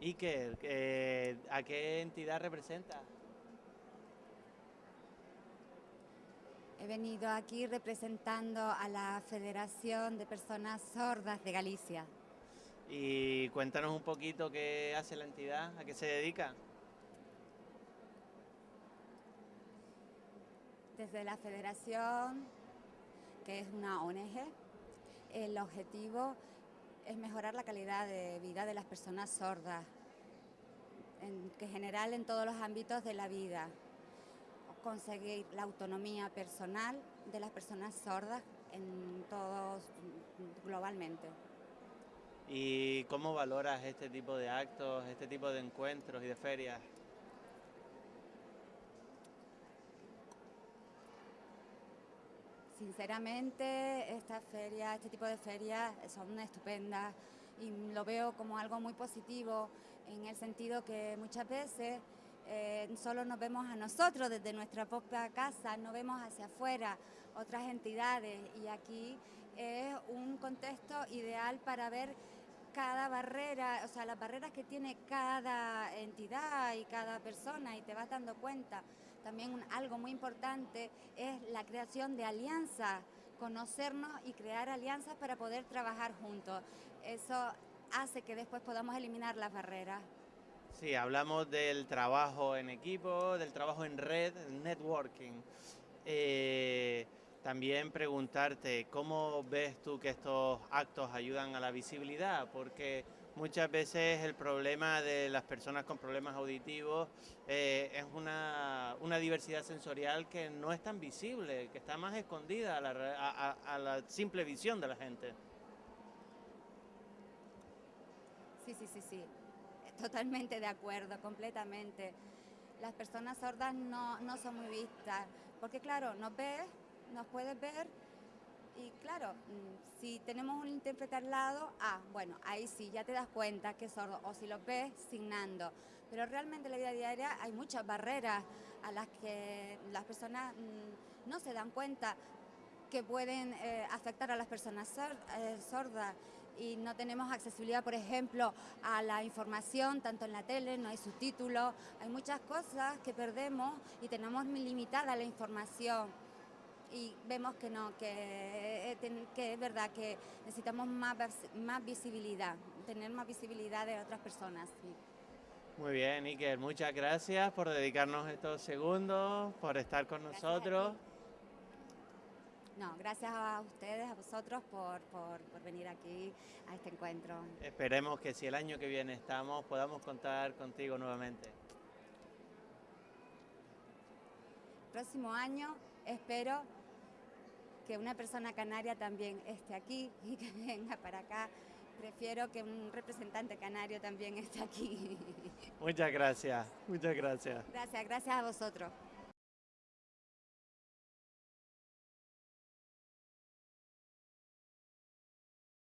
Iker, eh, ¿a qué entidad representa? He venido aquí representando a la Federación de Personas Sordas de Galicia. Y cuéntanos un poquito qué hace la entidad, a qué se dedica. Desde la Federación, que es una ONG, el objetivo es mejorar la calidad de vida de las personas sordas, en general en todos los ámbitos de la vida, conseguir la autonomía personal de las personas sordas en todos globalmente. ¿Y cómo valoras este tipo de actos, este tipo de encuentros y de ferias? Sinceramente, esta feria, este tipo de ferias son estupendas y lo veo como algo muy positivo en el sentido que muchas veces eh, solo nos vemos a nosotros desde nuestra propia casa, no vemos hacia afuera otras entidades y aquí es un contexto ideal para ver cada barrera, o sea, las barreras que tiene cada entidad y cada persona y te vas dando cuenta. También algo muy importante es la creación de alianzas, conocernos y crear alianzas para poder trabajar juntos. Eso hace que después podamos eliminar las barreras. Sí, hablamos del trabajo en equipo, del trabajo en red, networking. Eh, también preguntarte cómo ves tú que estos actos ayudan a la visibilidad, porque muchas veces el problema de las personas con problemas auditivos eh, es una, diversidad sensorial que no es tan visible, que está más escondida a la, simple visión de la gente. Sí, sí, sí, sí, totalmente de acuerdo, completamente. Las personas sordas no, no son muy vistas, porque claro, nos ves nos puedes ver. Y claro, mm, si tenemos un intérprete al lado, ah, bueno, ahí sí, ya te das cuenta que es sordo, o si lo ves, signando. Pero realmente en la vida diaria hay muchas barreras a las que las personas mm, no se dan cuenta que pueden eh, afectar a las personas eh, sordas. Y no tenemos accesibilidad, por ejemplo, a la información, tanto en la tele, no hay subtítulos, hay muchas cosas que perdemos y tenemos limitada la información y vemos que no, que, eh, que es verdad que necesitamos más, más visibilidad, tener más visibilidad de otras personas. Muy bien, Iker, muchas gracias por dedicarnos estos segundos, por estar con nosotros. No, gracias a ustedes, a vosotros por, por, por, venir aquí a este encuentro. Esperemos que si el año que viene estamos, podamos contar contigo nuevamente. Próximo año espero que una persona canaria también esté aquí y que venga para acá. Prefiero que un representante canario también esté aquí. Muchas gracias, muchas gracias. Gracias, gracias a vosotros.